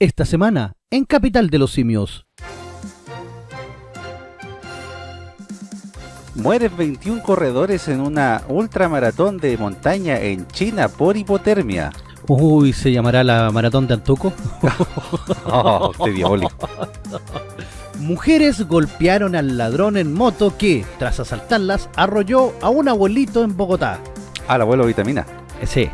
esta semana en Capital de los Simios. Mueren 21 corredores en una ultramaratón de montaña en China por hipotermia. Uy, ¿se llamará la maratón de Antuco? oh, qué diabólico. Mujeres golpearon al ladrón en moto que, tras asaltarlas, arrolló a un abuelito en Bogotá. Al abuelo vitamina. Sí,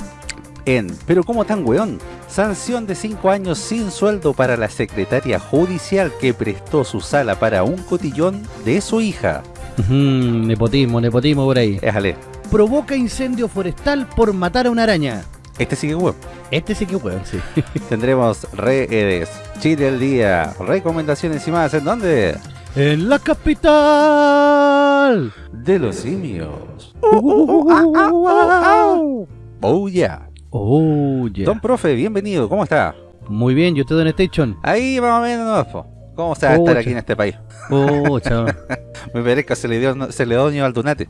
En Pero ¿cómo tan weón? Sanción de 5 años sin sueldo para la secretaria judicial que prestó su sala para un cotillón de su hija. Nepotismo, nepotismo por ahí. Éjale, Provoca incendio forestal por matar a una araña. este sí que weón. Este sí que weón, sí. Tendremos redes, Chile el día, recomendaciones y más. ¿En dónde? ¡En la capital! De los simios. Uh, Oh yeah. Oh, yeah. Don profe, bienvenido, ¿cómo está? Muy bien, ¿y usted, Don Station? Ahí más o menos. ¿Cómo se va a estar aquí en este país? Oh. Me parezca Celedonio Celedonio Aldunate.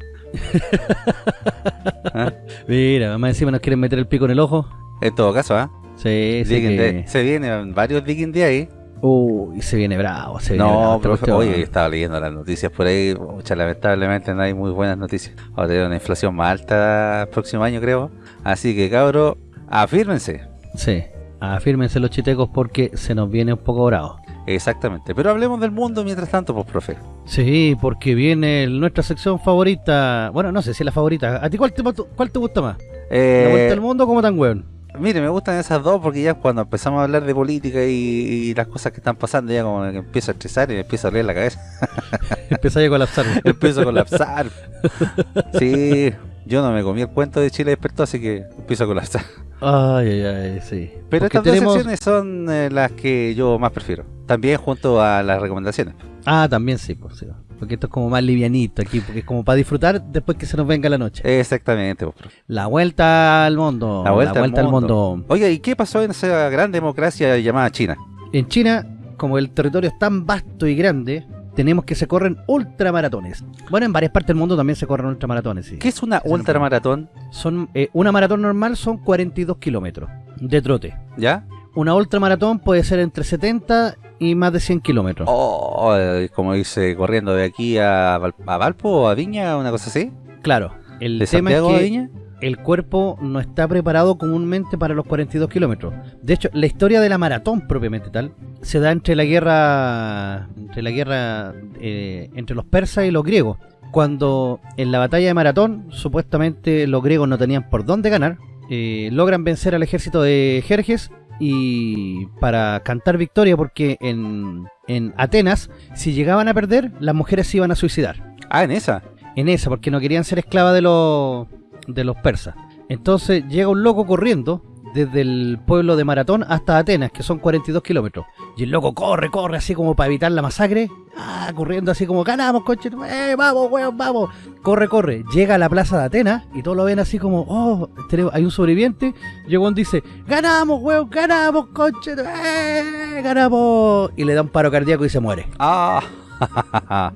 ¿Ah? Mira, más encima nos quieren meter el pico en el ojo. En todo caso, ¿ah? Sí, sí Digging que... Se vienen varios Digging de ahí. Uy, se viene bravo, se viene bravo No, pero cuestión. oye, estaba leyendo las noticias por ahí. Mucha, lamentablemente no hay muy buenas noticias. Vamos a tener una inflación más alta el próximo año, creo. Así que, cabros, afírmense. Sí, afírmense los chitecos porque se nos viene un poco bravo. Exactamente. Pero hablemos del mundo mientras tanto, pues, profe. Sí, porque viene nuestra sección favorita. Bueno, no sé si es la favorita. ¿A ti cuál te, cuál te gusta más? ¿La vuelta Eh, al mundo o como tan weón? mire, me gustan esas dos porque ya cuando empezamos a hablar de política y, y las cosas que están pasando, ya como que empiezo a estresar y me empieza a doler la cabeza. Empezáis a colapsar. empiezo a colapsar. Sí, yo no me comí el cuento de Chile despertó, así que empiezo a colapsar. Ay, ay, ay, sí. Pero Porque estas tenemos- dos secciones son eh, las que yo más prefiero. También junto a las recomendaciones. Ah, también sí, pues sí. Porque esto es como más livianito aquí, porque es como para disfrutar después que se nos venga la noche. Exactamente, profe. La vuelta al mundo. La vuelta, al, al mundo. mundo. Oiga, ¿y qué pasó en esa gran democracia llamada China? En China, como el territorio es tan vasto y grande, tenemos que se corren ultramaratones. Bueno, en varias partes del mundo también se corren ultramaratones, sí. ¿Qué es una ultramaratón? Son, eh, una maratón normal son 42 kilómetros de trote. ¿Ya? Una ultramaratón puede ser entre 70 y más de 100 kilómetros. Oh, eh, como dice, corriendo de aquí a, Val- a Valpo o a Viña, una cosa así. Claro, el ¿De tema Santiago es a que Viña? El cuerpo no está preparado comúnmente para los 42 kilómetros. De hecho, la historia de la maratón propiamente tal se da entre la guerra entre la guerra eh, entre los persas y los griegos. Cuando en la batalla de Maratón, supuestamente los griegos no tenían por dónde ganar, eh, logran vencer al ejército de Jerjes y para cantar victoria porque en, en Atenas, si llegaban a perder, las mujeres se iban a suicidar Ah, en esa. en esa, porque no querían ser esclavas de los de los persas. Entonces llega un loco corriendo desde el pueblo de Maratón hasta Atenas, que son 42 kilómetros. Y el loco corre, corre, así como para evitar la masacre. Ah, corriendo así como, ganamos, coche. ¡Eh, vamos, weón, vamos! Corre, corre. Llega a la plaza de Atenas y todos lo ven así como, oh, hay un sobreviviente. Y el weón dice, ganamos, weón, ganamos, coche. ¡Eh, ganamos! Y le da un paro cardíaco y se muere. Ah,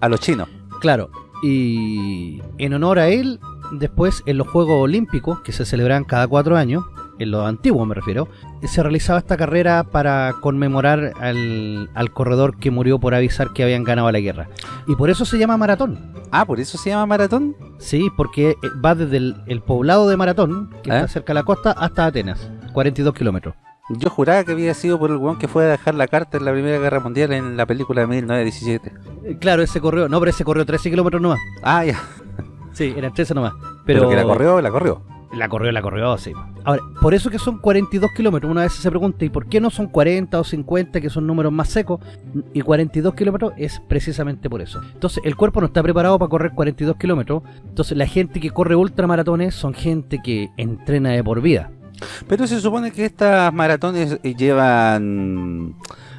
a los chinos. Claro, y en honor a él, después en los Juegos Olímpicos, que se celebran cada cuatro años, en los antiguos me refiero, se realizaba esta carrera para conmemorar al, al corredor que murió por avisar que habían ganado la guerra. Y por eso se llama maratón. Ah, por eso se llama maratón. Sí, porque eh, va desde el, el poblado de Maratón, que ¿Eh? está cerca de la costa, hasta Atenas, 42 kilómetros. Yo juraba que había sido por el weón que fue a dejar la carta en la Primera Guerra Mundial en la película de 1917. Eh, Claro, ese corrió, no, pero ese corrió 13 kilómetros nomás. Ah, ya. Sí, eran 13 nomás. Pero, Pero, que la corrió, la corrió. La corrió, la corrió, sí. Ahora, por eso que son 42 kilómetros. Una vez se pregunta, ¿y por qué no son 40 o 50, que son números más secos? Y 42 kilómetros es precisamente por eso. Entonces, el cuerpo no está preparado para correr 42 kilómetros. Entonces, la gente que corre ultramaratones son gente que entrena de por vida. Pero se supone que estas maratones eh, llevan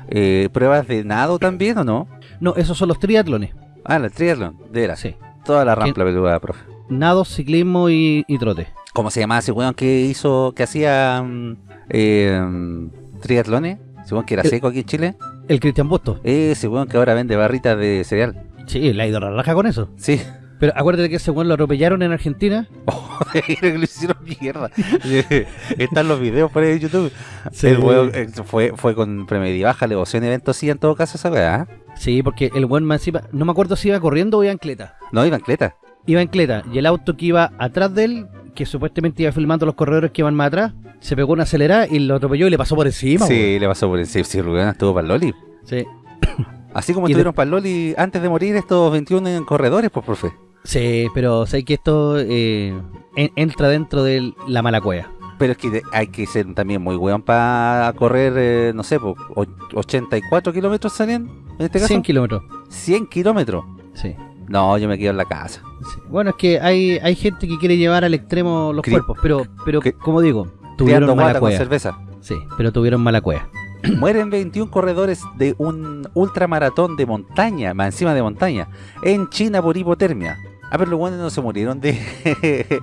eh, pruebas de nado también, ¿o no? No, esos son los triatlones. Ah, la triatlón, de veras. Sí. Toda la rampla peluda, profe. Nado, ciclismo y, y trote. ¿Cómo se llamaba ese weón que hizo, que hacía mm, eh, mm, triatlones? Weón que era El- seco aquí en Chile. El Cristian Busto. Ese weón que ahora vende barritas de cereal. Sí, le ha ido la raja con eso. Sí, Pero acuérdate que ese weón lo atropellaron en Argentina. Oh, que lo hicieron mierda. Están los videos por ahí en YouTube. Sí. El weón eh, fue, fue con premedia baja, levoción evento sí en todo caso esa weá. ¿eh? Sí, porque el weón más encima, no me acuerdo si iba corriendo o iba en cleta. No, iban cleta. Iba en cleta y el auto que iba atrás de él, que supuestamente iba filmando los corredores que iban más atrás, se pegó una acelerada y lo atropelló y le pasó por encima. Sí, weón. le pasó por encima. Sí, el weón estuvo para el Loli. Sí. Así como Y de- estuvieron para el Loli antes de morir estos 21 en corredores, pues, profe. Sí, pero sé que esto eh, en- entra dentro de la mala cueva. Pero es que hay que ser también muy weón para correr, eh, no sé, po, o- 84 kilómetros salían, en este caso. 100 kilómetros. 100 kilómetros. Sí. No, yo me quedo en la casa. sí. Bueno, es que hay, hay gente que quiere llevar al extremo los Cri- cuerpos, pero, pero como digo, tuvieron mala guata con cueva. cerveza. Sí, pero tuvieron mala cueva. Mueren 21 corredores de un ultramaratón de montaña, más encima de montaña, en China por hipotermia. Ah, pero los buenos no se murieron de.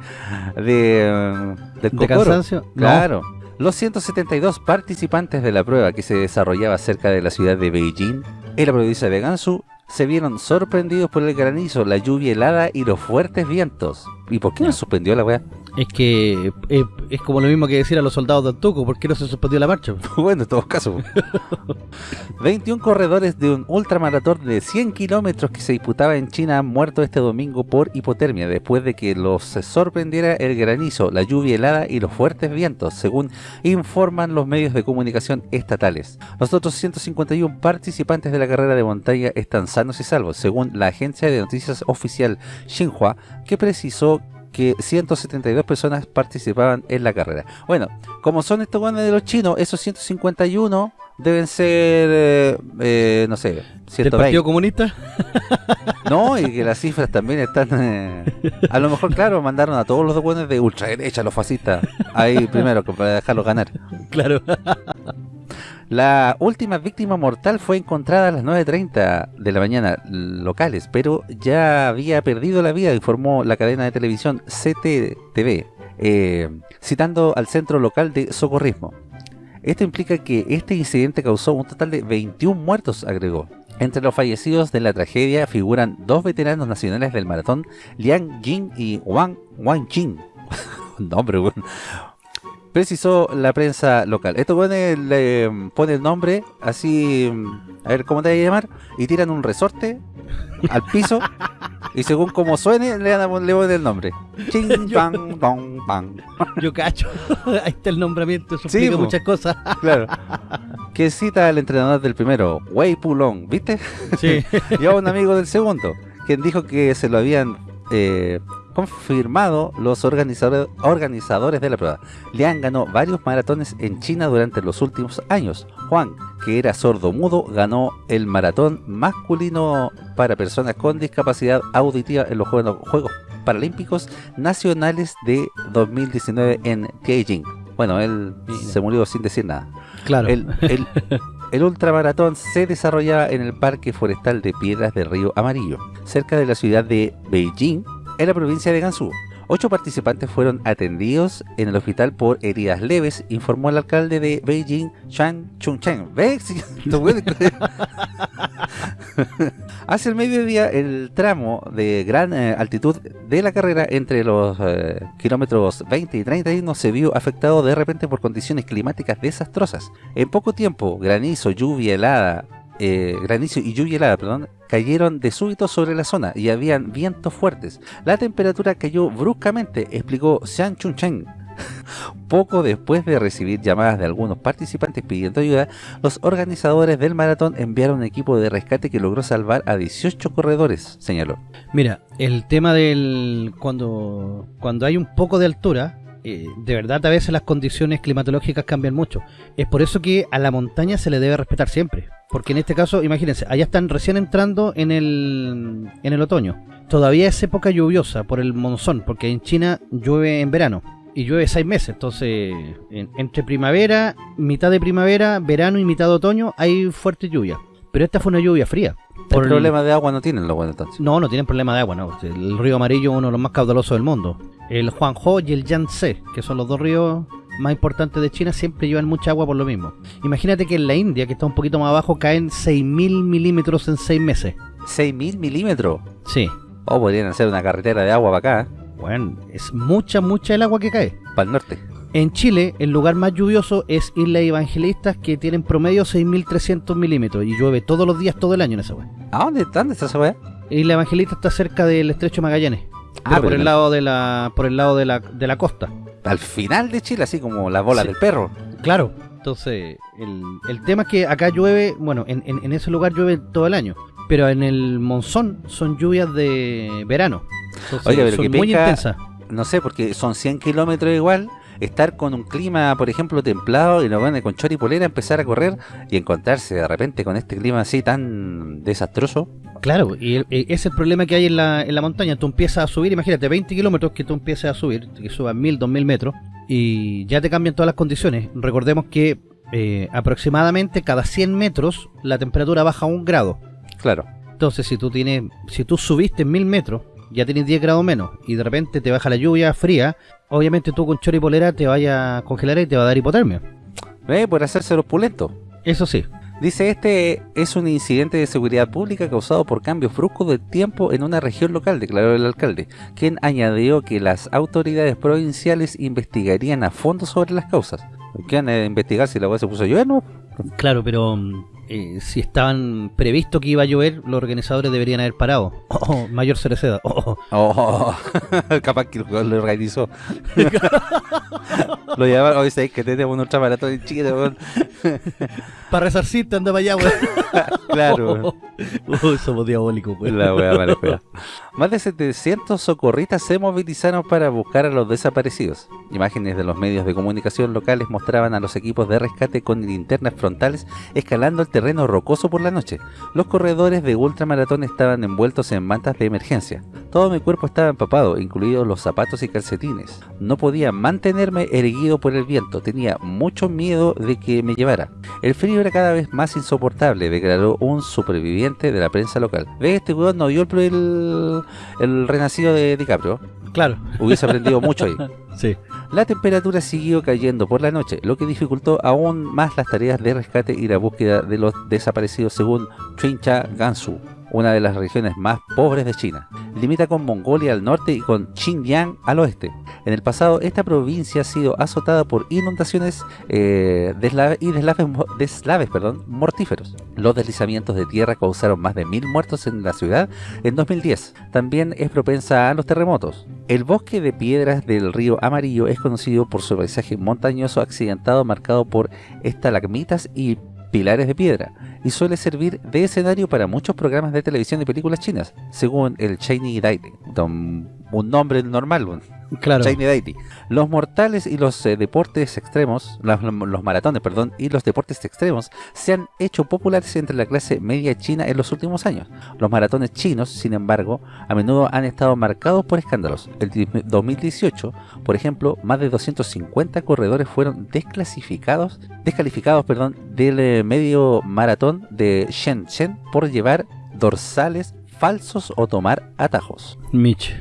de. del ¿De cocoro. cansancio? No. Claro. Los 172 participantes de la prueba que se desarrollaba cerca de la ciudad de Beijing, en la provincia de Gansu, se vieron sorprendidos por el granizo, la lluvia helada y los fuertes vientos. ¿Y por qué no suspendió la weá? Es que eh, es como lo mismo que decir a los soldados de Antuco, ¿por qué no se suspendió la marcha? bueno, en todos casos. 21 corredores de un ultramaratón de 100 kilómetros que se disputaba en China han muerto este domingo por hipotermia después de que los sorprendiera el granizo, la lluvia helada y los fuertes vientos, según informan los medios de comunicación estatales. Los otros 151 participantes de la carrera de montaña están sanos y salvos, según la agencia de noticias oficial Xinhua, que precisó que 172 personas participaban en la carrera. Bueno, como son estos guanes de los chinos, esos 151 deben ser, eh, eh, no sé, ¿Del 120. Partido Comunista? No, y que las cifras también están... eh, a lo mejor, claro, mandaron a todos los guanes de ultraderecha, los fascistas, ahí primero, para dejarlos ganar. Claro. La última víctima mortal fue encontrada a las 9.30 de la mañana locales, pero ya había perdido la vida, informó la cadena de televisión CTTV, eh, citando al centro local de socorrismo. Esto implica que este incidente causó un total de 21 muertos, agregó. Entre los fallecidos de la tragedia figuran dos veteranos nacionales del maratón, Liang Jing y Wang Wanjing. Nombre, weón precisó la prensa local. Esto pone, le pone el nombre así, a ver cómo te vas a llamar, y tiran un resorte al piso y según como suene le, dan, le ponen el nombre. Ching, Yo- bang, bong, bang. Yo cacho. Ahí está el nombramiento, eso Sí, muchas cosas. Claro. Que cita al entrenador del primero, Wei Pulong, ¿viste? Sí. y a un amigo del segundo, quien dijo que se lo habían eh, confirmado los organizadores, organizadores de la prueba. Liang ganó varios maratones en China durante los últimos años. Juan, que era sordo-mudo, ganó el maratón masculino para personas con discapacidad auditiva en los Juegos, Paralímpicos Nacionales de 2019 en Beijing. Bueno, él Mira. se murió sin decir nada. Claro. El, el- el ultramaratón se desarrollaba en el Parque Forestal de Piedras del Río Amarillo, cerca de la ciudad de Beijing, en la provincia de Gansu. Ocho participantes fueron atendidos en el hospital por heridas leves, informó el alcalde de Beijing, Chan Chungchen. ¿Ves? Hace el mediodía, el tramo de gran eh, altitud de la carrera entre los eh, kilómetros 20 y 31 se vio afectado de repente por condiciones climáticas desastrosas. En poco tiempo, granizo, lluvia helada, eh, granizo y lluvia helada, perdón, cayeron de súbito sobre la zona y habían vientos fuertes. La temperatura cayó bruscamente, explicó Xian Chunchen. Poco después de recibir llamadas de algunos participantes pidiendo ayuda, los organizadores del maratón enviaron un equipo de rescate que logró salvar a 18 corredores, señaló. Mira, el tema del cuando cuando hay un poco de altura, eh, de verdad a veces las condiciones climatológicas cambian mucho. Es por eso que a la montaña se le debe respetar siempre. Porque en este caso, imagínense, allá están recién entrando en el, en el otoño. Todavía es época lluviosa por el monzón, porque en China llueve en verano. Y llueve seis meses, entonces en- entre primavera, mitad de primavera, verano y mitad de otoño hay fuerte lluvia. Pero esta fue una lluvia fría. Por el- problema de agua no tienen los entonces. no, no tienen problema de agua, no. El río Amarillo es uno de los más caudalosos del mundo. El Huangho y el Yangtze, que son los dos ríos más importantes de China, siempre llevan mucha agua por lo mismo. Imagínate que en la India, que está un poquito más abajo, caen 6.000 milímetros en 6 meses. 6.000 milímetros. Sí. O podrían hacer una carretera de agua para acá, Bueno, es mucha, mucha el agua que cae. para el norte. En Chile, el lugar más lluvioso es Isla Evangelistas, que tienen promedio 6.300 milímetros y llueve todos los días, todo el año en esa weá. ¿A dónde, dónde está esa weá? Isla Evangelista está cerca del estrecho Magallanes, Ah, pero por el no- lado de la por el lado de la, de la costa. Al final de Chile, así como la bola Sí. del perro. Claro. Entonces, el, el tema es que acá llueve, bueno, en, en- en ese lugar llueve todo el año, pero en el monzón son lluvias de verano. Entonces, Oiga, pero son que muy intensas. No sé, porque son 100 kilómetros igual. Estar con un clima, por ejemplo, templado y los van con chor y polera, empezar a correr y encontrarse de repente con este clima así tan desastroso. Claro, y el- e- ese es el problema que hay en la, en la montaña. Tú empiezas a subir, imagínate, 20 kilómetros que tú empieces a subir, que subas 1000, 2000 metros, y ya te cambian todas las condiciones. Recordemos que eh, aproximadamente cada 100 metros la temperatura baja un grado. Claro. Entonces, si tú tienes, si tú subiste 1000 metros, ya tienes 10 grados menos, y de repente te baja la lluvia fría, obviamente tú con chor y polera te vaya a congelar y te va a dar hipotermia. ¿Ve? Por hacerse los pulentos. Eso sí. Dice, este es un incidente de seguridad pública causado por cambios bruscos del tiempo en una región local, declaró el alcalde, quien añadió que las autoridades provinciales investigarían a fondo sobre las causas. ¿Qué van a investigar si la hueá se puso a llover? No. Claro, pero mm, eh, si estaban previsto que iba a llover, los organizadores deberían haber parado. Oh, mayor Cereceda. Oh, Oh, capaz que lo, organizó. lo llamaron, hoy sabéis que tenemos un ultramaratón en Chile, weón. para resarcirte, anda para allá, weón. Claro, Uy, somos diabólicos, weón. la wea mala fea. Más de 700 socorristas se movilizaron para buscar a los desaparecidos. Imágenes de los medios de comunicación locales mostraban a los equipos de rescate con linternas frontales escalando el terreno rocoso por la noche. Los corredores de ultramaratón estaban envueltos en mantas de emergencia. Todo mi cuerpo estaba empapado, incluidos los zapatos y calcetines. No podía mantenerme erguido por el viento, tenía mucho miedo de que me llevara. El frío era cada vez más insoportable, declaró un superviviente de la prensa local. ¿Ves? Este weón no vio el, el, el renacido de DiCaprio. Claro. Hubiese aprendido mucho ahí. Sí. La temperatura siguió cayendo por la noche, lo que dificultó aún más las tareas de rescate y la búsqueda de los desaparecidos según Chincha Gansu, una de las regiones más pobres de China. Limita con Mongolia al norte y con Xinjiang al oeste. En el pasado, esta provincia ha sido azotada por inundaciones eh, deslave- y deslaves, deslaves perdón, mortíferos. Los deslizamientos de tierra causaron más de mil muertos en la ciudad en 2010. También es propensa a los terremotos. El bosque de piedras del río Amarillo es conocido por su paisaje montañoso accidentado marcado por estalagmitas y pilares de piedra y suele servir de escenario para muchos programas de televisión y películas chinas, según el Chinese Daily, un, nombre normal, Claro. Los mortales y los eh, deportes extremos, los, los maratones, perdón, y los deportes extremos se han hecho populares entre la clase media china en los últimos años. Los maratones chinos, sin embargo, a menudo han estado marcados por escándalos. El di- 2018, por ejemplo, más de 250 corredores fueron desclasificados, descalificados, perdón, del eh, medio maratón de Shenzhen por llevar dorsales falsos o tomar atajos. Mitch.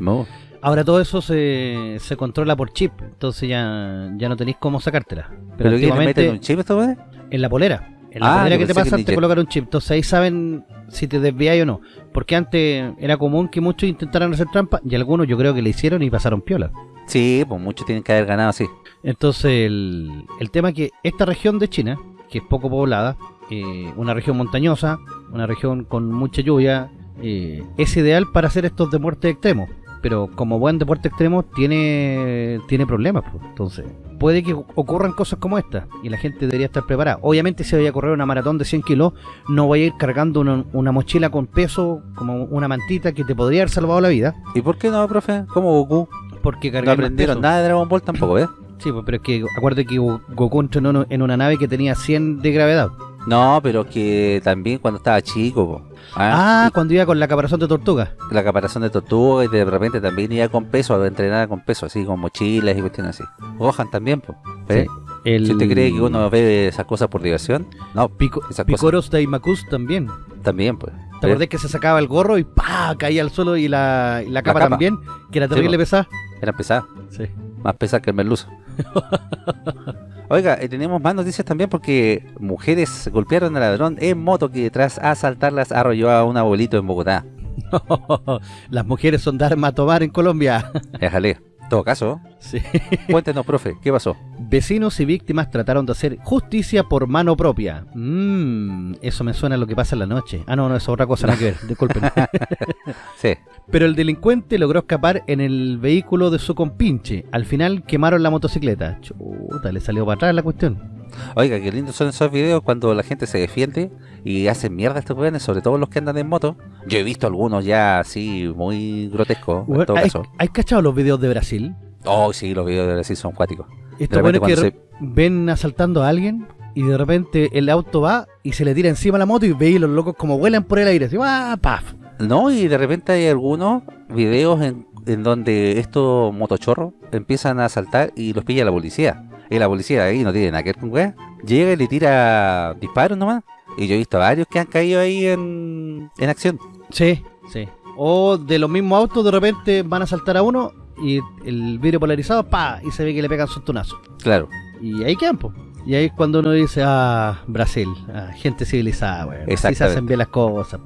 No. Ahora todo eso se, se controla por chip, entonces ya, ya no tenéis cómo sacártela. Pero, ¿Pero meten un chip a esta weá? en la polera. En la Ah, polera que te pasan te colocan un chip. Entonces ahí saben si te desvías o no. Porque antes era común que muchos intentaran hacer trampa y algunos yo creo que le hicieron y pasaron piola. Sí, pues muchos tienen que haber ganado así. Entonces el, el tema es que esta región de China, que es poco poblada, eh, una región montañosa, una región con mucha lluvia, eh, es ideal para hacer estos deportes extremos. Pero como buen deporte extremo tiene, tiene problemas. pues. Entonces puede que ocurran cosas como esta y la gente debería estar preparada. Obviamente si voy a correr una maratón de 100 kilos, no voy a ir cargando una, una mochila con peso, como una mantita que te podría haber salvado la vida. ¿Y por qué no, profe? ¿Cómo Goku? Porque No cargar más aprendieron nada de Dragon Ball tampoco, ¿ves? Sí, pues, pero es que acuérdate que Go- Goku entró en una- en una nave que tenía 100 de gravedad. No, pero que también cuando estaba chico, po. Ah, Y cuando iba con la caparazón de tortuga. la caparazón de tortuga y de repente también iba con peso, entrenada con peso, así con mochilas y cuestiones así. Gohan también, pues. Sí. El... Si usted cree que uno ve esas cosas por diversión, no, Pico... esas Picoros Daimakus también. también, pues. ¿Te acordás que se sacaba el gorro y ¡pa! caía al suelo y la, y la capa capa. también? Que era Sí, terrible po. pesada. Era pesada, Sí. más pesada que el merluzo. Oiga, eh, tenemos más noticias también porque mujeres golpearon al ladrón en moto que tras asaltarlas arrolló a un abuelito en Bogotá. Las mujeres son de arma a tomar en Colombia. Déjale. En todo caso, Sí. cuéntenos, profe, ¿qué pasó? Vecinos y víctimas trataron de hacer justicia por mano propia. Mmm, eso me suena a lo que pasa en la noche. Ah, no, no, eso es otra cosa, nada que ver, disculpen. Sí. Pero el delincuente logró escapar en el vehículo de su compinche. Al final quemaron la motocicleta. Chuta, le salió para atrás la cuestión. Oiga, qué lindos son esos videos cuando la gente se defiende y hacen mierda a estos jóvenes, sobre todo los que andan en moto. Yo he visto algunos ya así muy grotescos, en Bueno, todo ¿hay, caso. hay cachado los videos de Brasil? Oh, sí, los videos de Brasil son cuáticos. Estos repente buenos que ven asaltando a alguien y de repente el auto va y se le tira encima la moto y veis los locos como vuelan por el aire. Así, ¡ah, paf! No, y de repente hay algunos videos en, en donde estos motochorros empiezan a saltar y los pilla la policía. Y la policía ahí no tiene nada que ver con weá. Llega y le tira disparos nomás. Y yo he visto varios que han caído ahí en, en acción. Sí, sí. O de los mismos autos de repente van a saltar a uno y el vidrio polarizado, pa, y se ve que le pegan su tunazo. Claro. Y ahí quedan, po. Y ahí es cuando uno dice, ah, Brasil, ah, gente civilizada, weón. Así se hacen bien las cosas.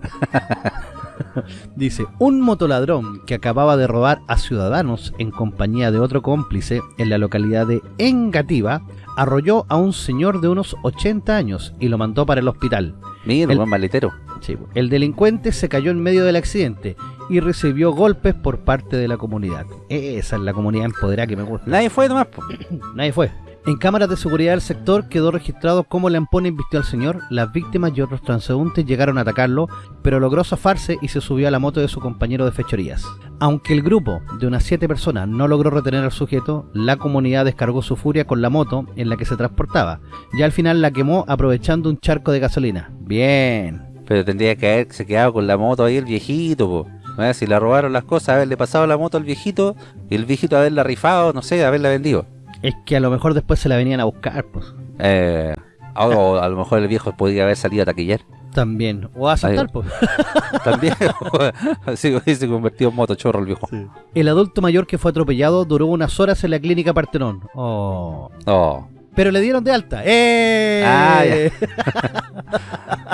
dice, un motoladrón que acababa de robar a ciudadanos en compañía de otro cómplice en la localidad de Engativa, arrolló a un señor de unos 80 años y lo mandó para el hospital. Mira, El- buen maletero. Sí, el delincuente se cayó en medio del accidente y recibió golpes por parte de la comunidad. Esa es la comunidad empoderada que me gusta. Nadie fue nomás. Nadie fue. En cámaras de seguridad del sector quedó registrado cómo Lampones vistió al señor, las víctimas y otros transeúntes llegaron a atacarlo, pero logró zafarse y se subió a la moto de su compañero de fechorías. Aunque el grupo de unas siete personas no logró retener al sujeto, la comunidad descargó su furia con la moto en la que se transportaba, y al final la quemó aprovechando un charco de gasolina. Bien. Pero tendría que haberse quedado con la moto ahí el viejito, po. Si le robaron las cosas, haberle pasado la moto al viejito y el viejito haberla rifado, no sé, haberla vendido. Es que a lo mejor después se la venían a buscar, pues. Eh, o a lo mejor el viejo podría haber salido a taquillar. También. O a asaltar, pues. También. Así que se convirtió en motochorro el viejo. El adulto mayor que fue atropellado duró unas horas en la clínica Partenón. Oh. Oh, Pero le dieron de alta. ¡Eh! Ah,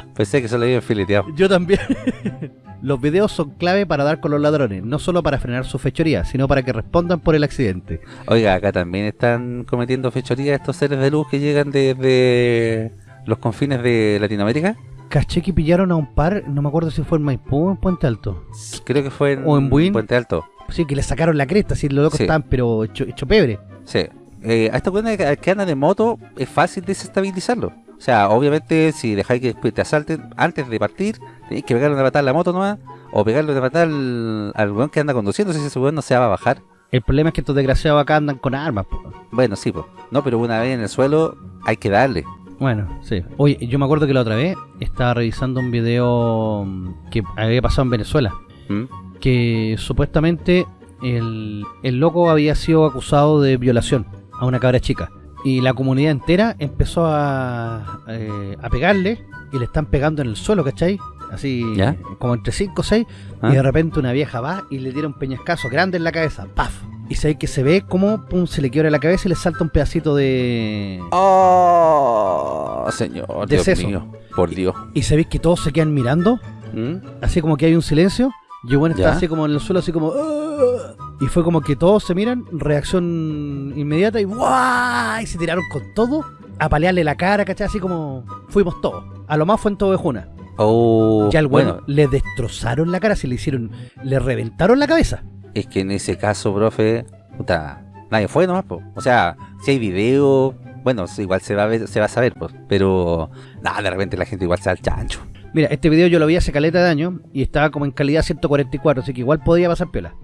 pensé que se le había fileteado. Yo también. Los videos son clave para dar con los ladrones, no solo para frenar su fechoría, sino para que respondan por el accidente. Oiga, acá también están cometiendo fechorías estos seres de luz que llegan desde los confines de Latinoamérica. Caché que pillaron a un par, no me acuerdo si fue en Maipú o en Puente Alto. Creo que fue en, ¿O en Buin? Puente Alto. Sí, que le sacaron la cresta, así los locos Sí. estaban, pero hecho, hecho pebre. Sí. Eh, a esta cuenta que, que andan de moto es fácil desestabilizarlo. O sea, obviamente si dejáis que después te asalten antes de partir, tenéis que pegarle una patada a la moto nomás, o pegarle una patada al, al weón que anda conduciendo, si ese weón no se va a bajar. El problema es que estos desgraciados acá andan con armas. po. Bueno, sí, pues. No, pero una vez en el suelo hay que darle. Bueno, sí. Oye, yo me acuerdo que la otra vez estaba revisando un video mm, que había pasado en Venezuela. ¿Mm? que supuestamente el, el loco había sido acusado de violación a una cabra chica. Y la comunidad entera empezó a, eh, a pegarle y le están pegando en el suelo, ¿cachai? Así ¿Ya? como entre 5 o 6. ¿Ah? Y de repente una vieja va y le tira un peñascazo grande en la cabeza. ¡Paf! Y se ve que se ve como pum, se le quiebra la cabeza y le salta un pedacito de... Oh, señor, De Dios seso. mío, por Dios. Y se ve que todos se quedan mirando ¿Mm? así como que hay un silencio y bueno está Ya. así como en el suelo así como "Ah", y fue como que todos se miran reacción inmediata y ¡guau! y se tiraron con todo a palearle la cara ¿cachai? así como fuimos todos a lo más fue en Tovejuna Oh, ya al bueno, bueno, le destrozaron la cara se le hicieron le reventaron la cabeza es que en ese caso, profe, puta, nadie fue nomás, po. O sea, si hay video, bueno, igual se va a ver, se va a saber, pues. Pero, nada, de repente la gente igual se da al chancho. mira este video yo lo vi hace caleta de años y estaba como en calidad 144 así que igual podía pasar piola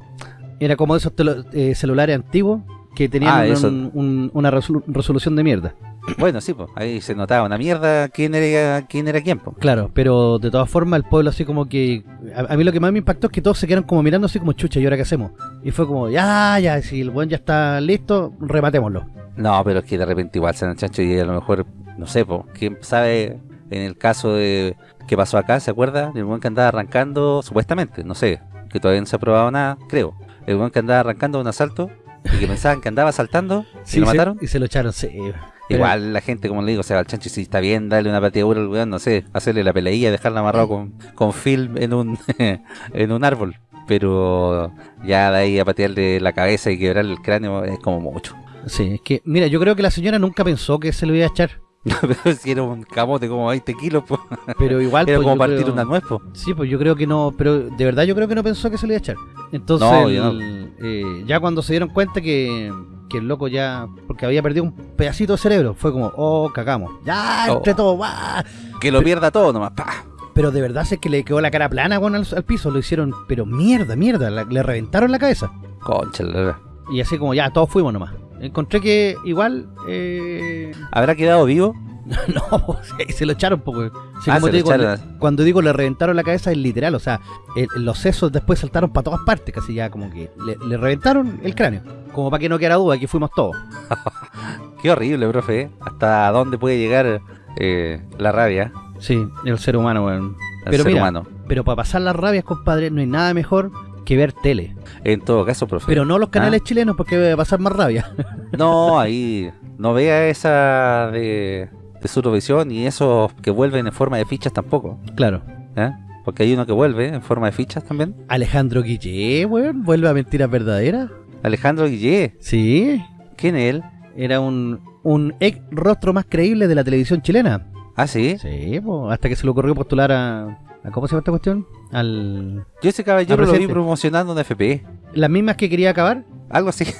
era como de esos eh, celulares antiguos que tenían Ah, un- eso. un- una resolu- resolución de mierda Bueno, sí, pues, ahí se notaba una mierda quién era quién era quién, pues. Claro, pero de todas formas el pueblo así como que... A, a mí lo que más me impactó es que todos se quedaron como mirando así como chucha, ¿y ahora qué hacemos? Y fue como, ya, ya, si el buen ya está listo, rematémoslo. No, pero es que de repente igual se chancho y a lo mejor, no sé, pues, quién sabe en el caso de que pasó acá, ¿se acuerda? El buen que andaba arrancando, supuestamente, no sé, que todavía no se ha probado nada, creo. El buen que andaba arrancando un asalto y que pensaban que andaba saltando Sí, y lo se- mataron. y se lo echaron, sí. Pero- Igual la gente, como le digo, se va al chancho si está bien, darle una pateadura al weón, no sé, hacerle la peleilla, dejarla amarrado con, con film en un en un árbol. Pero ya de ahí a patearle la cabeza y quebrarle el cráneo es como mucho. Sí, es que, mira, yo creo que la señora nunca pensó que se lo iba a echar. Pero si era un camote como 20 kilos, pues, Pero igual, era pues, como partir creo- una nuez, pues. Sí, pues yo creo que no, pero de verdad yo creo que no pensó que se lo iba a echar. Entonces, No, eh, ya cuando se dieron cuenta que, que el loco ya, porque había perdido un pedacito de cerebro, fue como, oh, cagamos. Ya, Oh. entre todos, va. Que lo pierda todo nomás, pa. Pero de verdad es que le quedó la cara plana bueno, al, al piso, lo hicieron, pero mierda, mierda, la- le reventaron la cabeza. Concha, la verdad. Y así como, ya, todos fuimos nomás. Encontré que igual, eh, ¿Habrá quedado vivo? no, pues, se lo echaron, porque sí, Ah, como te digo, le- cuando digo le reventaron la cabeza es literal, o sea, el- los sesos después saltaron para todas partes, casi ya como que le, le reventaron el cráneo. Como para que no quedara duda, aquí fuimos todos. Qué horrible, profe. ¿eh? ¿Hasta dónde puede llegar eh, la rabia Sí, el ser humano, weón. al Pero ser mira, humano? Pero para pasar las rabias, compadre, no hay nada mejor que ver tele. En todo caso, profe. Pero no los canales Ah. chilenos porque va a pasar más rabia. No, ahí no vea esa de, de Surovisión y esos que vuelven en forma de fichas tampoco. claro. ¿eh? Porque hay uno que vuelve en forma de fichas también. Alejandro Guille, weón, vuelve a mentiras verdaderas. Alejandro Guillé. Sí, ¿Quién es él? era un, un ex rostro más creíble de la televisión chilena. Ah, sí. Sí, po, hasta que se le ocurrió postular a- ¿Cómo se llama esta cuestión? Al. Yo ese caballero lo vi promocionando en FP. Las mismas que quería acabar. Algo así.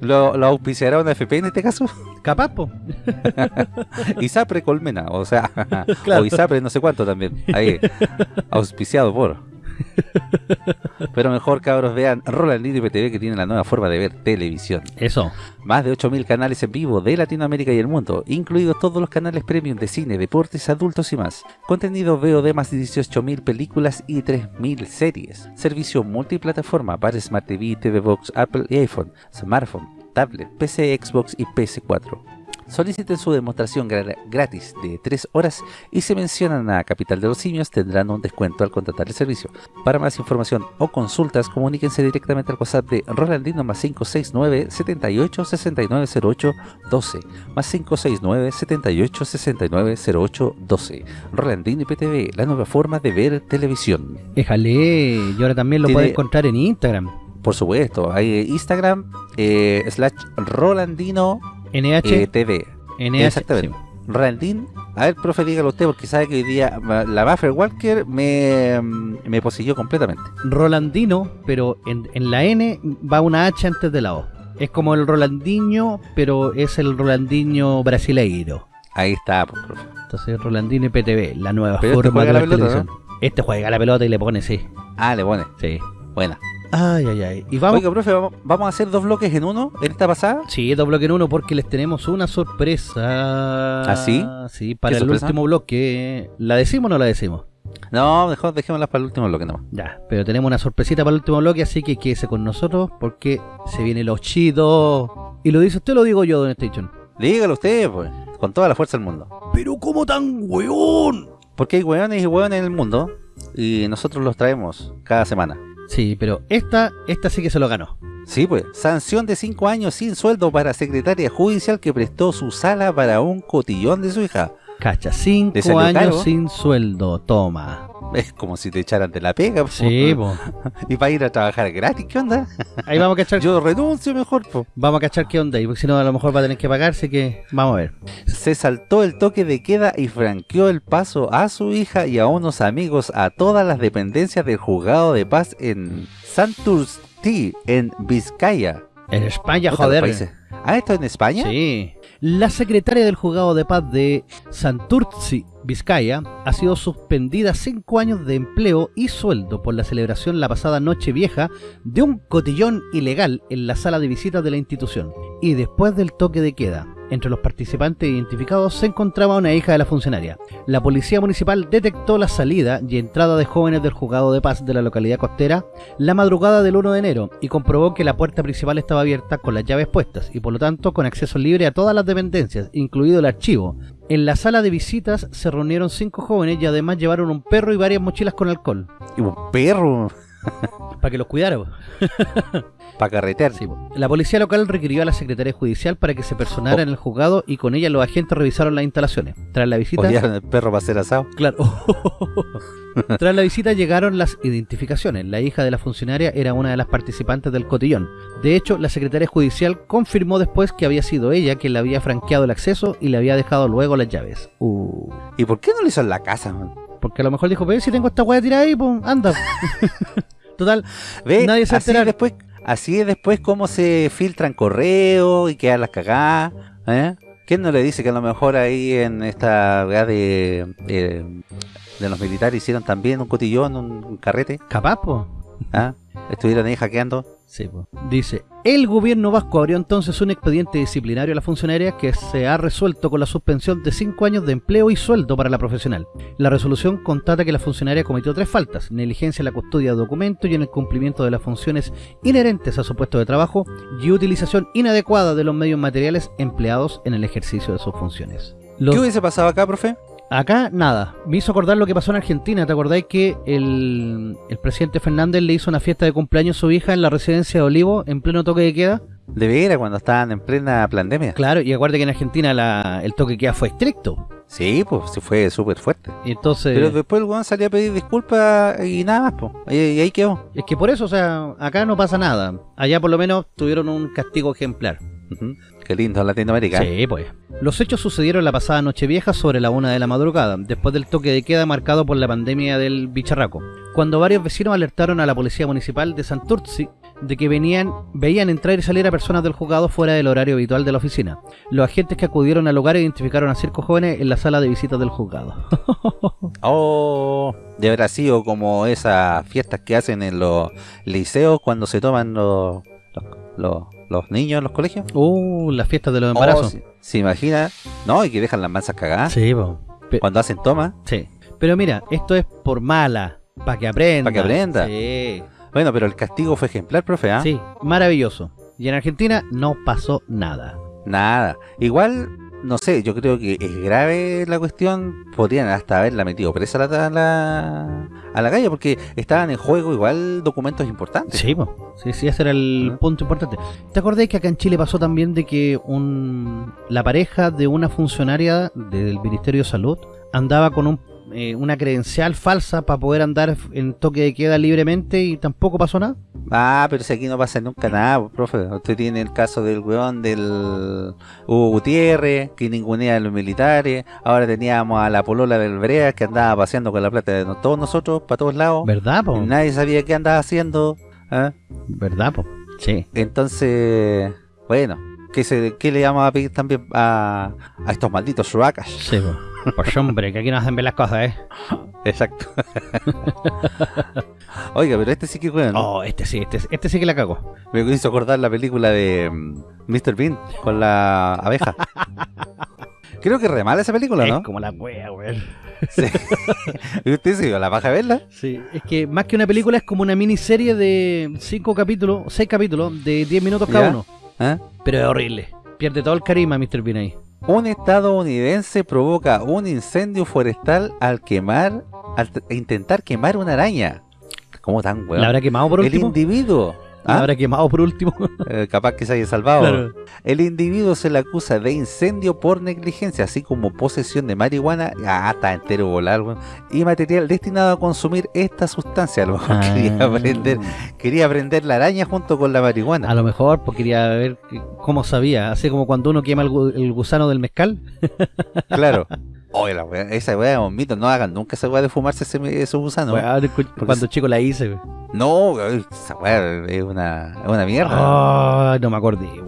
¿Lo, ¿Lo auspiciará una FP en este caso? Capaz, po. Isapre Colmena, o sea, Claro. o Isapre no sé cuánto también. Ahí, auspiciado por. Pero mejor cabros vean Rolandino y PTV que tiene la nueva forma de ver televisión. Eso. Más de 8.000 canales en vivo de Latinoamérica y el mundo, incluidos todos los canales premium de cine, deportes, adultos y más. Contenido VOD más de 18.000 películas y 3.000 series. Servicio multiplataforma para Smart TV, TV Box, Apple y iPhone, smartphone, tablet, PC, Xbox y PS4. Soliciten su demostración gra- gratis de 3 horas y si mencionan a Capital de los Simios tendrán un descuento al contratar el servicio. Para más información o consultas, comuníquense directamente al WhatsApp de Rolandino más 569 78 69 08 12 más 569 78 69 08 12. Rolandino IPTV, la nueva forma de ver televisión. Déjale. Y ahora también lo Tiene- puede encontrar en Instagram. Por supuesto, hay Instagram eh, slash Rolandino NH. eh, TV. NH. exactamente. Rolandín, a ver, profe, dígalo usted, porque sabe que hoy día la Buffer Walker me, mm, me poseyó completamente. sí. Rolandino, pero en, en la N va una H antes de la O. Es como el Rolandinho, pero es el Rolandinho brasileiro. Ahí está, pues, profe. Entonces, Rolandino y PTV, la nueva Pero este forma de la pelota, televisión. Este juega la pelota y le pone, sí. Ah, le pone. Sí. Buena. Ay, ay, ay. Y vamos. Oiga, profe, vamos, a hacer dos bloques en uno en esta pasada. Sí, dos bloques en uno porque les tenemos una sorpresa. ¿Ah, sí? Sí, para ¿Qué el sorpresa? último bloque. ¿La decimos o no la decimos? No, mejor dejémoslas para el último bloque nomás. Ya, pero tenemos una sorpresita para el último bloque, así que quédese con nosotros porque se viene lo chido. ¿Y lo dice usted o lo digo yo, Don Station? Dígalo usted, pues, con toda la fuerza del mundo. Pero ¿cómo tan weón? Porque hay hueones y hueones en el mundo y nosotros los traemos cada semana. Sí, pero esta, esta sí que se lo ganó. Sí, pues, sanción de 5 años sin sueldo para secretaria judicial que prestó su sala para un cotillón de su hija. Cacha, ¿Le cinco salió años caro? sin sueldo, toma. Es como si te echaran de la pega, po. Sí, po. Y para ir a trabajar gratis, ¿qué onda? Ahí vamos a cachar, Yo renuncio mejor, po. vamos a cachar qué onda, y porque si no a lo mejor va a tener que pagarse que vamos a ver. Se saltó el toque de queda y franqueó el paso a su hija y a unos amigos a todas las dependencias del juzgado de paz en Santurce, en Vizcaya. En España, joder. ¿Ah, esto en España? Sí. La secretaria del juzgado de paz de Santurce, Vizcaya, ha sido suspendida cinco años de empleo y sueldo por la celebración la pasada noche vieja de un cotillón ilegal en la sala de visitas de la institución. Y después del toque de queda, entre los participantes identificados se encontraba una hija de la funcionaria. La policía municipal detectó la salida y entrada de jóvenes del juzgado de paz de la localidad costera la madrugada del 1 de enero y comprobó que la puerta principal estaba abierta con las llaves puestas y por lo tanto con acceso libre a todas las dependencias, incluido el archivo. En la sala de visitas se reunieron cinco jóvenes y además llevaron un perro y varias mochilas con alcohol. Y un perro. Para que los cuidara. Para carretear. Sí. La policía local requirió a la Secretaría Judicial para que se personara Oh. en el juzgado y con ella los agentes revisaron las instalaciones. Tras la visita... Odiaron el perro para hacer asado. Claro. Tras la visita llegaron las identificaciones. La hija de la funcionaria era una de las participantes del cotillón. De hecho, la secretaria judicial confirmó después que había sido ella quien le había franqueado el acceso y le había dejado luego las llaves. Uh. ¿Y por qué no lo hizo en la casa, man? Porque a lo mejor dijo, ve si tengo esta weá tirada ahí, pues anda. Total, ¿Ve? Nadie se así después, así es después cómo se filtran correos y quedan las cagadas. ¿eh? ¿Quién no le dice que a lo mejor ahí en esta weá de, de, de los militares hicieron también un cotillón, un, un carrete? capaz, pues. ¿ah? Estuvieron ahí hackeando. Sí. Dice, el gobierno vasco abrió entonces un expediente disciplinario a la funcionaria que se ha resuelto con la suspensión de 5 años de empleo y sueldo para la profesional. La resolución constata que la funcionaria cometió tres faltas, negligencia en la custodia de documentos y en el cumplimiento de las funciones inherentes a su puesto de trabajo y utilización inadecuada de los medios materiales empleados en el ejercicio de sus funciones. Los- ¿Qué hubiese pasado acá, profe? Acá nada, me hizo acordar lo que pasó en Argentina. ¿Te acordáis que el, el presidente Fernández le hizo una fiesta de cumpleaños a su hija en la residencia de Olivo en pleno toque de queda? De veras, cuando estaban en plena pandemia. Claro, y acuérdate que en Argentina la- el toque de queda fue estricto. Sí, pues sí fue súper fuerte. Y entonces, Pero después el weón salió a pedir disculpas y nada más, pues. Y, y ahí quedó. es que por eso, o sea, acá no pasa nada. Allá por lo menos tuvieron un castigo ejemplar. Qué lindo Latinoamérica. Sí, pues. Los hechos sucedieron la pasada Nochevieja sobre la una de la madrugada, después del toque de queda marcado por la pandemia del bicharraco, cuando varios vecinos alertaron a la policía municipal de Santurci de que venían, veían entrar y salir a personas del juzgado fuera del horario habitual de la oficina. Los agentes que acudieron al lugar identificaron a cinco jóvenes en la sala de visitas del juzgado. Oh, de habrá sido como esas fiestas que hacen en los liceos cuando se toman los, los, los- los niños en los colegios. uh, las fiestas de los Oh, embarazos. se, se imagina, no, y que dejan las mansas cagadas sí, po. Cuando hacen toma. sí. Pero mira, esto es por mala, para que aprenda. Pa' que aprenda. Sí. Bueno, pero el castigo fue ejemplar, profe, ¿ah? Sí, maravilloso. Y en Argentina no pasó nada. Nada. Igual, no sé, yo creo que es grave la cuestión. Podrían hasta haberla metido presa a la, a la, a la calle porque estaban en juego igual documentos importantes. Sí, po. sí, sí, ese era el punto importante. ¿Te acordás que acá en Chile pasó también de que un, la pareja de una funcionaria del Ministerio de Salud andaba con un, eh, una credencial falsa para poder andar en toque de queda libremente y tampoco pasó nada? Ah, pero si aquí no pasa nunca nada, pues, profe. Usted tiene el caso del weón del Hugo Gutiérrez, que ningunea a los militares. Ahora teníamos a la polola del Brea, que andaba paseando con la plata de todos nosotros, para todos lados. ¿Verdad, po? Y Nadie sabía qué andaba haciendo. ¿ah? ¿Verdad, po? Sí. Entonces, bueno, ¿qué, se, qué le vamos a pedir también a, a estos malditos suacas? Sí, po. Pues hombre, que aquí no hacen ver las cosas, ¿eh? Exacto. Oiga, pero este sí que weón. Oh, este sí, este, este sí que la cago. Me hizo acordar la película de mm, Mr. Bean con la abeja. Creo que es re mala esa película, Es ¿no? como la wea, weón. Sí. ¿Y usted se dio la paja a verla? Sí, es que más que una película es como una miniserie de cinco capítulos, seis capítulos de 10 minutos cada Ya. uno. ¿Ah? Pero es horrible. Pierde todo el carisma Mr. Bean ahí. Un estadounidense provoca un incendio forestal al quemar, al intentar quemar una araña. ¿Cómo tan weón? ¿La habrá quemado por El último? individuo. ¿La ¿ah? habrá quemado por último? Eh, capaz que se haya salvado. Claro. El individuo se le acusa de incendio por negligencia, así como posesión de marihuana, ah, está entero volar, weón, y material destinado a consumir esta sustancia. A lo mejor quería Ah. prender, quería prender la araña junto con la marihuana. A lo mejor pues quería ver cómo sabía. Así como cuando uno quema el gusano del mezcal. Claro. Oye, la wea- esa weá un mito, no hagan nunca esa weá de fumarse ese, esos gusanos. Cuando es- chico la hice. weón. No, esa weá es una, es una mierda. Ay, no me acordé, weón.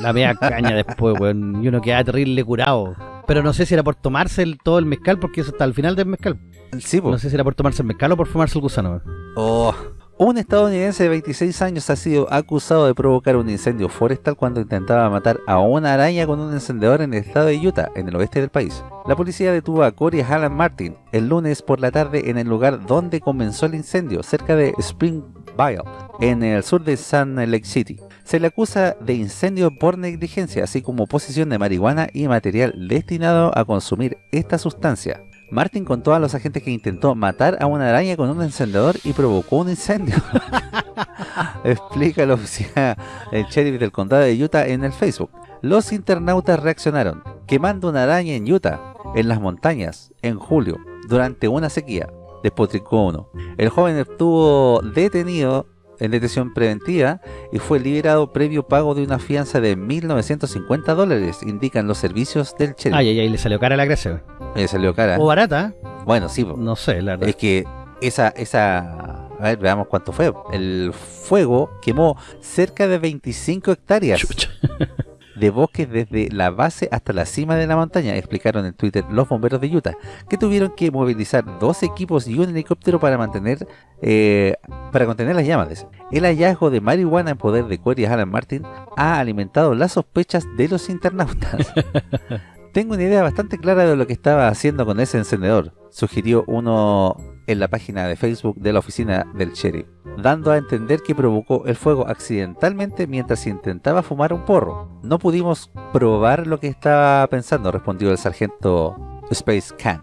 La media caña después, weón. Y uno quedaba terrible curado. Pero no sé si era por tomarse el- todo el mezcal, porque eso está al final del mezcal. Sí, po. No sé si era por tomarse el mezcal o por fumarse el gusano. weón. Oh. Un estadounidense de 26 años ha sido acusado de provocar un incendio forestal cuando intentaba matar a una araña con un encendedor en el estado de Utah, en el oeste del país. La policía detuvo a Corey Alan Martin el lunes por la tarde en el lugar donde comenzó el incendio, cerca de Springville, en el sur de Sun Lake City. Se le acusa de incendio por negligencia, así como posesión de marihuana y material destinado a consumir esta sustancia. Martin contó a los agentes que intentó matar a una araña con un encendedor y provocó un incendio. Explica la oficina el sheriff del condado de Utah en el Facebook. Los internautas reaccionaron, quemando una araña en Utah, en las montañas, en julio, durante una sequía. Despotricó uno. El joven estuvo detenido en detención preventiva y fue liberado previo pago de una fianza de 1.950 dólares, indican los servicios del sheriff. Ay, ay, ay, le salió cara la gracia. Le salió cara. O barata. Bueno, sí. No sé, la verdad. Es que esa, esa, a ver, veamos cuánto fue. El fuego quemó cerca de 25 hectáreas de bosques desde la base hasta la cima de la montaña, explicaron en Twitter los bomberos de Utah, que tuvieron que movilizar dos equipos y un helicóptero para mantener eh, para contener las llamas. El hallazgo de marihuana en poder de Corey Alan Martin ha alimentado las sospechas de los internautas. Tengo una idea bastante clara de lo que estaba haciendo con ese encendedor, sugirió uno en la página de Facebook de la oficina del sheriff, dando a entender que provocó el fuego accidentalmente mientras intentaba fumar un porro. No pudimos probar lo que estaba pensando, respondió el sargento Space Can.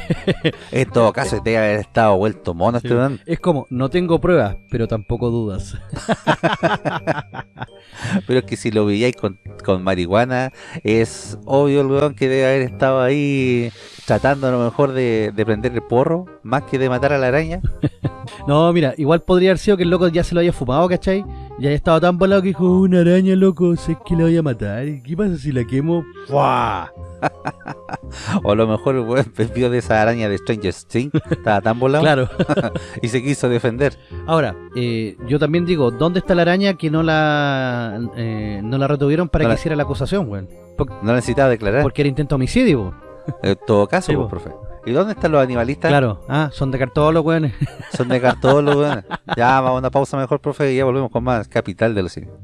en todo caso, debe haber estado vuelto mono este weón. Es como, no tengo pruebas, pero tampoco dudas. Pero es que si lo veíais con, con marihuana, es obvio el weón que debe haber estado ahí tratando a lo mejor de, de prender el porro, más que de matar a la araña. No, mira, igual podría haber sido que el loco ya se lo haya fumado, ¿cachai? Y haya estado tan volado que dijo, "Oh, una araña, loco, sé que la voy a matar. ¿Y qué pasa si la quemo? ¡Fua! O a lo mejor el weón vio de esa araña de Stranger Things, estaba tan volado Claro. y se quiso defender. Ahora, eh, yo también digo, ¿dónde está la araña que no la eh, no la retuvieron para No que la- hiciera la acusación, weón? Por- No necesitaba declarar. Porque era intento homicidio. En todo caso, Sí, profe. ¿Y dónde están los animalistas? Claro. Ah, son de cartón los weones. Son de cartón los weones. Ya, vamos a una pausa mejor, profe, y ya volvemos con más Capital de los Simios.